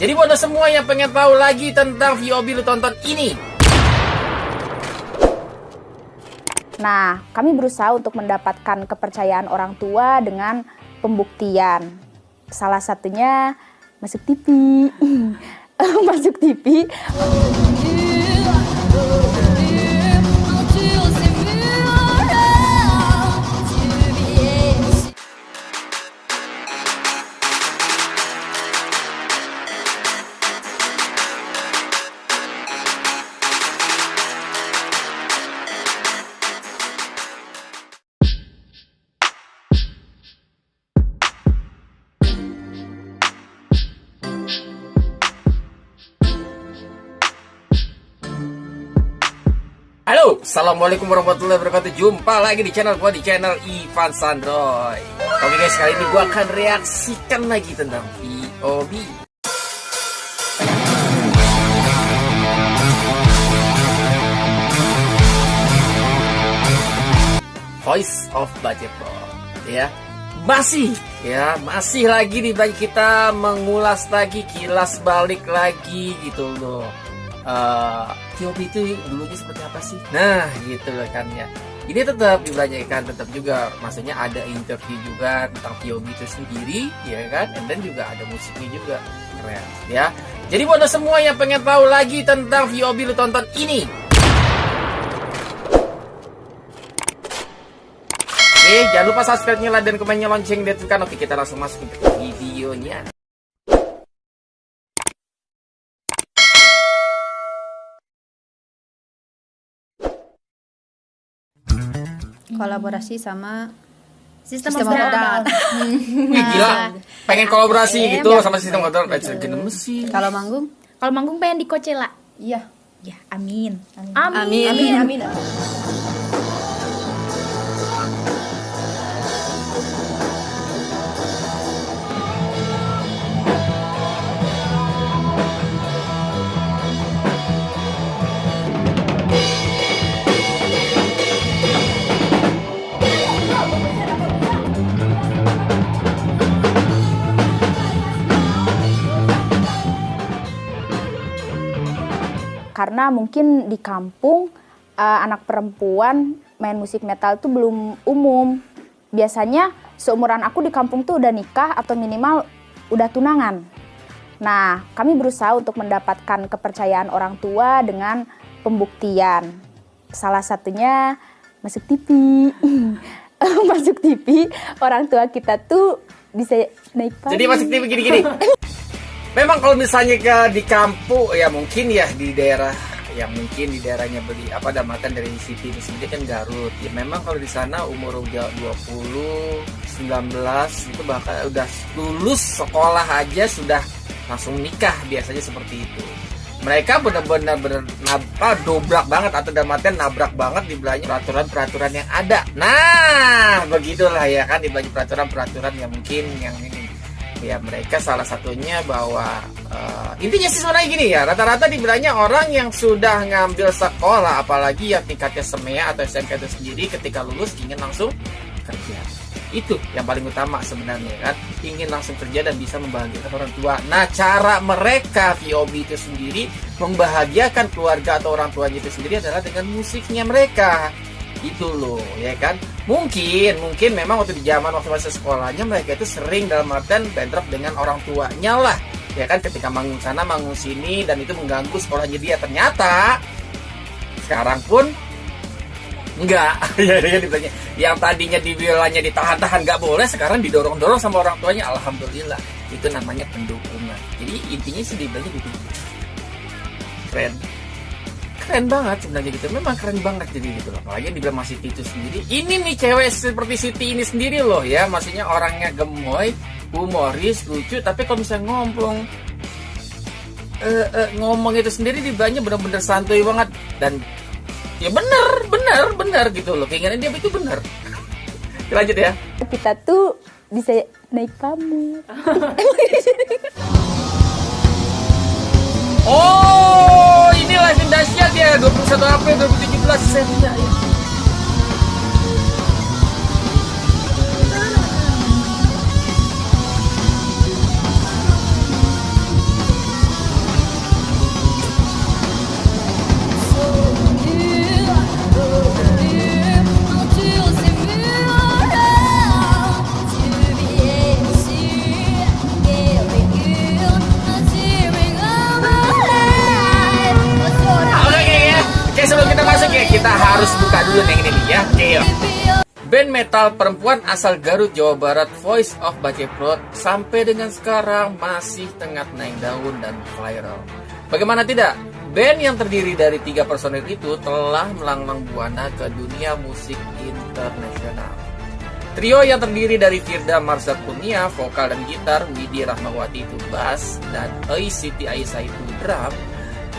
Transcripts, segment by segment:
Jadi buat semua yang pengen tahu lagi tentang VOB lu tonton ini. Nah, kami berusaha untuk mendapatkan kepercayaan orang tua dengan pembuktian. Salah satunya masuk TV. masuk TV. Halo, Assalamualaikum warahmatullahi wabarakatuh. Jumpa lagi di channel gua di channel Ivan Sandroy. Oke guys, kali ini gua akan reaksikan lagi tentang VOB Voice of Budget Pro. Ya, masih ya masih lagi di bagi kita mengulas lagi kilas balik lagi gitu loh uh, itu dulunya seperti apa sih? Nah, gitu loh kan ya. Ini tetap dibelanjakan, tetap juga maksudnya ada interview juga tentang VOB itu sendiri, ya kan? Then juga ada musiknya juga. Keren, ya. Jadi buat semua yang pengen tahu lagi tentang VOB lu tonton ini. Oke, jangan lupa subscribe-nya, dan komennya, lonceng, dan tekan. Oke, kita langsung masuk ke videonya. Kolaborasi sama Sistem, Sistem. Wih, gila. Pengen kolaborasi Iya, gitu iya. sama sistem order. Gini mesin. kalau manggung Kalau manggung pengen di Coachella. iya Ya, amin. Amin. Amin. Amin. Karena mungkin di kampung eh, anak perempuan main musik metal itu belum umum. Biasanya seumuran aku di kampung tuh udah nikah atau minimal udah tunangan. Nah, kami berusaha untuk mendapatkan kepercayaan orang tua dengan pembuktian. Salah satunya masuk TV. masuk TV, orang tua kita tuh bisa naik panggung. Jadi masuk TV gini-gini. Memang kalau misalnya ke di kampung ya mungkin ya di daerah yang mungkin di daerahnya beli apa damakan dari City ini sendiri kan Garut. Ya memang kalau di sana umur udah 20, 19 itu bahkan udah lulus sekolah aja sudah langsung nikah biasanya seperti itu. Mereka benar-benar benar apa dobrak banget atau artian nabrak banget di belanja peraturan-peraturan yang ada. Nah, begitulah ya kan di belanja peraturan-peraturan yang mungkin yang ini ya mereka salah satunya bahwa eh, intinya sih sebenarnya gini ya rata-rata dibilangnya orang yang sudah ngambil sekolah apalagi yang tingkatnya semea atau SMK itu sendiri ketika lulus ingin langsung kerja. Itu yang paling utama sebenarnya kan? Ingin langsung kerja dan bisa membahagiakan orang tua. Nah cara mereka VOB itu sendiri membahagiakan keluarga atau orang tuanya itu sendiri adalah dengan musiknya mereka itu loh ya kan? Mungkin mungkin memang waktu di zaman waktu masa sekolahnya mereka itu sering dalam artian bentrok dengan orang tuanya lah ya kan? Ketika manggung sana manggung sini dan itu mengganggu sekolahnya dia. Ternyata sekarang pun enggak. Ya ya dibilangnya yang tadinya dibilangnya ditahan-tahan nggak boleh sekarang didorong-dorong sama orang tuanya. Alhamdulillah itu namanya pendukungan. Jadi intinya sih dibilangnya gitu. Keren keren banget sebenarnya gitu. Memang keren banget jadi gitu loh. Apalagi dibilang masih itu sendiri. Ini nih cewek seperti Siti ini sendiri loh ya. Maksudnya orangnya gemoy humoris lucu tapi kalau misalnya ngomong eh, eh, ngomong itu sendiri dibilangnya bener-bener santuy banget. Dan ya bener bener bener gitu loh. Keinginan dia itu bener lanjut ya. Kita tuh bisa naik pamor. Oh, dia 21 que Boutique Plus Setia metal perempuan asal Garut, Jawa Barat, Voice of Baceprot, sampai dengan sekarang masih tengah naik daun dan viral. Bagaimana tidak? Band yang terdiri dari tiga personil itu telah melanglang buana ke dunia musik internasional. Trio yang terdiri dari Firda Marsha Kurnia, vokal dan gitar, Widi Rahmawati itu bass, dan Oi Siti Aisyah itu drum,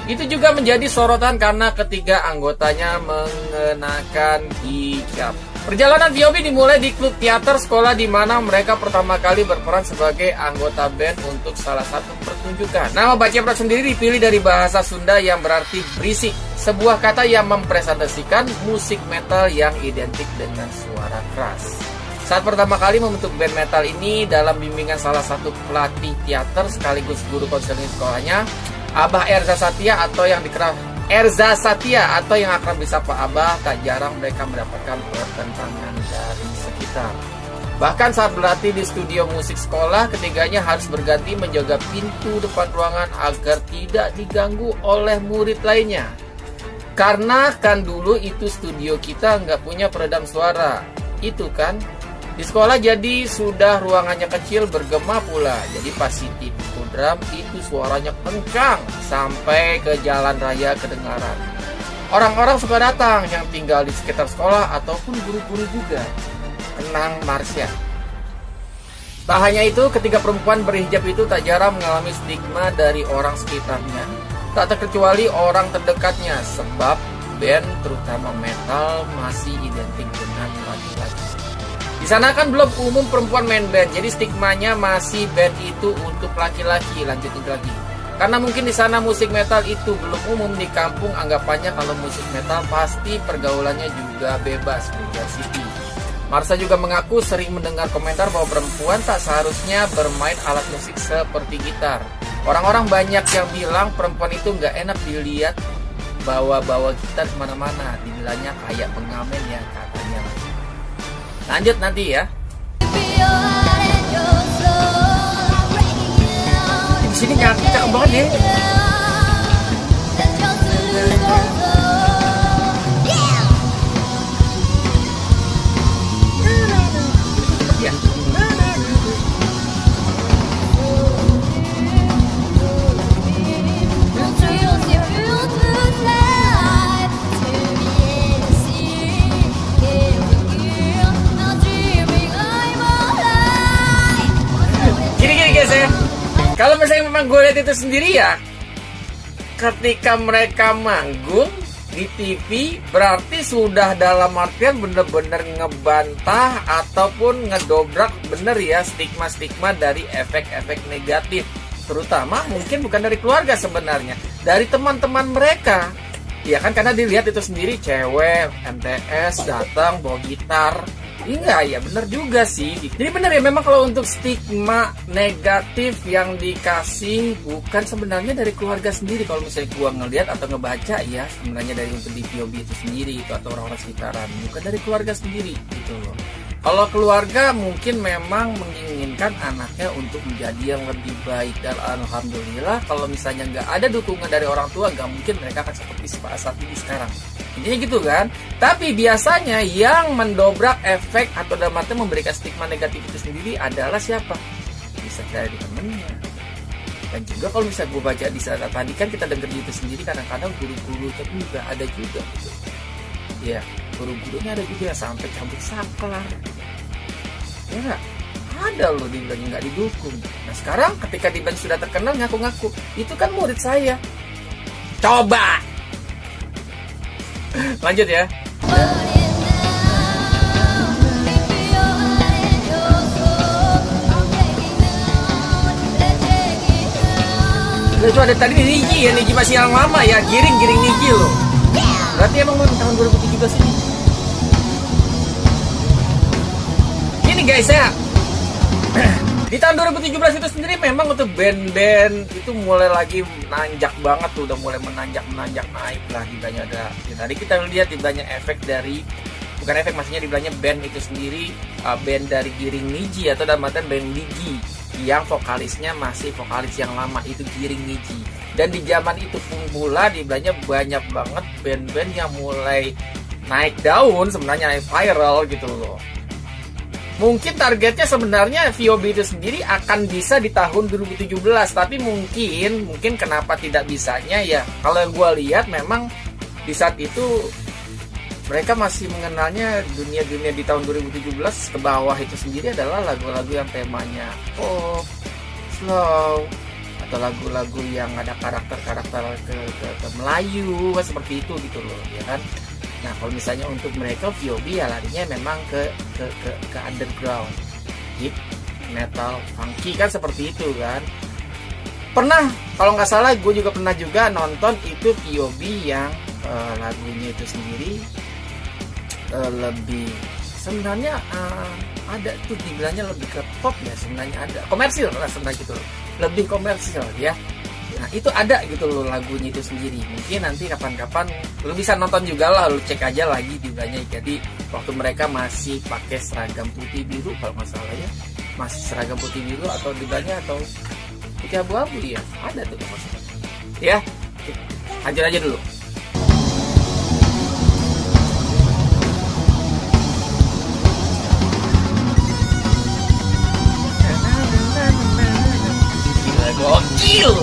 itu juga menjadi sorotan karena ketiga anggotanya mengenakan hijab. Perjalanan Viobi dimulai di klub teater sekolah di mana mereka pertama kali berperan sebagai anggota band untuk salah satu pertunjukan. Nama Baceprat sendiri dipilih dari bahasa Sunda yang berarti berisik, sebuah kata yang mempresentasikan musik metal yang identik dengan suara keras. Saat pertama kali membentuk band metal ini dalam bimbingan salah satu pelatih teater sekaligus guru konseling sekolahnya, Abah Erza Satya atau yang dikenal Erza Satya atau yang akrab disapa Abah tak jarang mereka mendapatkan pertentangan dari sekitar. Bahkan saat berlatih di studio musik sekolah, ketiganya harus berganti menjaga pintu depan ruangan agar tidak diganggu oleh murid lainnya. Karena kan dulu itu studio kita nggak punya peredam suara. Itu kan di sekolah jadi sudah ruangannya kecil bergema pula. Jadi pas Siti pukul drum itu suaranya kencang sampai ke jalan raya kedengaran. Orang-orang suka datang yang tinggal di sekitar sekolah ataupun guru-guru juga. Kenang Marsha. Tak hanya itu, ketiga perempuan berhijab itu tak jarang mengalami stigma dari orang sekitarnya. Tak terkecuali orang terdekatnya sebab band terutama metal masih identik dengan. Di sana kan belum umum perempuan main band, jadi stigmanya masih band itu untuk laki-laki. Lanjutin lagi. Karena mungkin di sana musik metal itu belum umum di kampung, anggapannya kalau musik metal pasti pergaulannya juga bebas, Pujar City. Marsha juga mengaku sering mendengar komentar bahwa perempuan tak seharusnya bermain alat musik seperti gitar. Orang-orang banyak yang bilang perempuan itu nggak enak dilihat bawa-bawa gitar ke mana-mana. Dibilangnya kayak pengamen ya katanya. Lanjut nanti ya. Di sini cakep banget. Ya. Memang gue lihat itu sendiri ya, ketika mereka manggung di TV berarti sudah dalam artian bener-bener ngebantah ataupun ngedobrak bener ya stigma-stigma dari efek-efek negatif. Terutama mungkin bukan dari keluarga sebenarnya dari teman-teman mereka. Ya kan karena dilihat itu sendiri cewek MTS datang bawa gitar Iya ya bener juga sih. Jadi bener ya memang kalau untuk stigma negatif yang dikasih Bukan sebenarnya dari keluarga sendiri. Kalau misalnya gua ngeliat atau ngebaca ya Sebenarnya dari untuk di POB itu sendiri itu Atau orang-orang sekitaran. Bukan dari keluarga sendiri gitu loh kalau keluarga mungkin memang menginginkan anaknya untuk menjadi yang lebih baik. Dan alhamdulillah kalau misalnya nggak ada dukungan dari orang tua nggak mungkin mereka akan seperti saat ini sekarang. Intinya gitu kan? Tapi biasanya yang mendobrak efek atau dalam arti memberikan stigma negatif itu sendiri adalah siapa? Bisa dari temennya. Dan juga kalau misalnya gue baca di sana tadi kan kita dengar itu sendiri kadang-kadang guru-guru juga ada juga. Gitu ya guru-gurunya ada juga sampai cabut saklar ya nggak ada loh dibilang nggak didukung. Nah sekarang ketika dibilang sudah terkenal ngaku-ngaku. Itu kan murid saya. Coba. Lanjut ya. Nah, itu ada tadi Niji ya Niji masih yang lama ya. Giring giring Niji loh. Berarti emang tahun 2017 ini guys ya. Di tahun 2017 itu sendiri memang untuk band-band itu mulai lagi nanjak banget tuh udah mulai menanjak menanjak naik lah banyak ada ya, tadi kita lihat banyak efek dari bukan efek maksudnya di banyak band itu sendiri uh, band dari Giring Niji atau dalam artian band Niji yang vokalisnya masih vokalis yang lama itu Giring Niji. Dan di zaman itu pun pula di banyak banget band-band yang mulai naik daun sebenarnya viral gitu loh mungkin targetnya sebenarnya VOB itu sendiri akan bisa di tahun 2017 tapi mungkin mungkin kenapa tidak bisanya ya? Kalau gue lihat memang di saat itu mereka masih mengenalnya dunia-dunia di tahun 2017 ke bawah itu sendiri adalah lagu-lagu yang temanya pop, slow, atau lagu-lagu yang ada karakter-karakter ke, ke, ke Melayu seperti itu gitu loh ya kan nah kalau misalnya untuk mereka VOB ya larinya memang ke ke ke, ke underground. Hip metal funky kan seperti itu kan. Pernah kalau nggak salah gue juga pernah juga nonton itu VOB yang uh, lagunya itu sendiri. Uh, lebih sebenarnya uh, ada tuh dibilangnya lebih ke pop ya sebenarnya ada. Komersil lah sebenarnya gitu lebih komersil ya nah itu ada gitu loh lagunya itu sendiri. Mungkin nanti kapan-kapan lu bisa nonton juga lah lu cek aja lagi dibilangnya jadi waktu mereka masih pakai seragam putih biru kalau nggak salah ya. Masih seragam putih biru atau dibilangnya atau putih abu-abu ya ada tuh maksudnya ya lanjut aja dulu. Gokil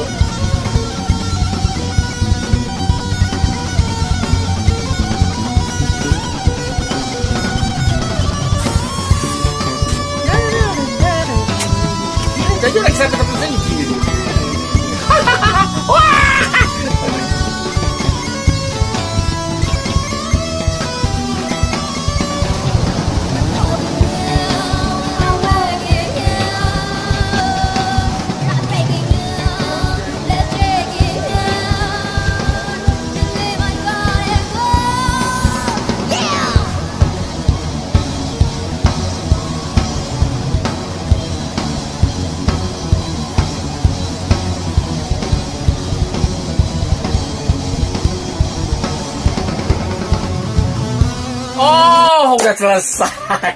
Oh, udah selesai.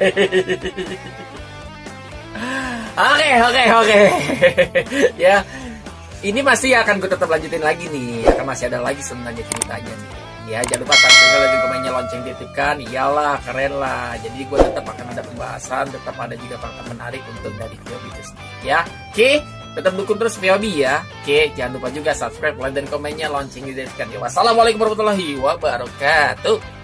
Oke, oke, oke. ya, ini masih akan gue tetap lanjutin lagi nih. Akan masih ada lagi sebenarnya ceritanya nih. Ya, jangan lupa subscribe dan komennya lonceng titipkan. Iyalah, keren lah. Jadi gue tetap akan ada pembahasan, tetap ada juga fakta menarik untuk dari VOB itu. Ya, oke. Tetap dukung terus VOB ya. Oke, jangan lupa juga subscribe, like, dan komennya lonceng titipkan. Ya, wassalamualaikum warahmatullahi wabarakatuh.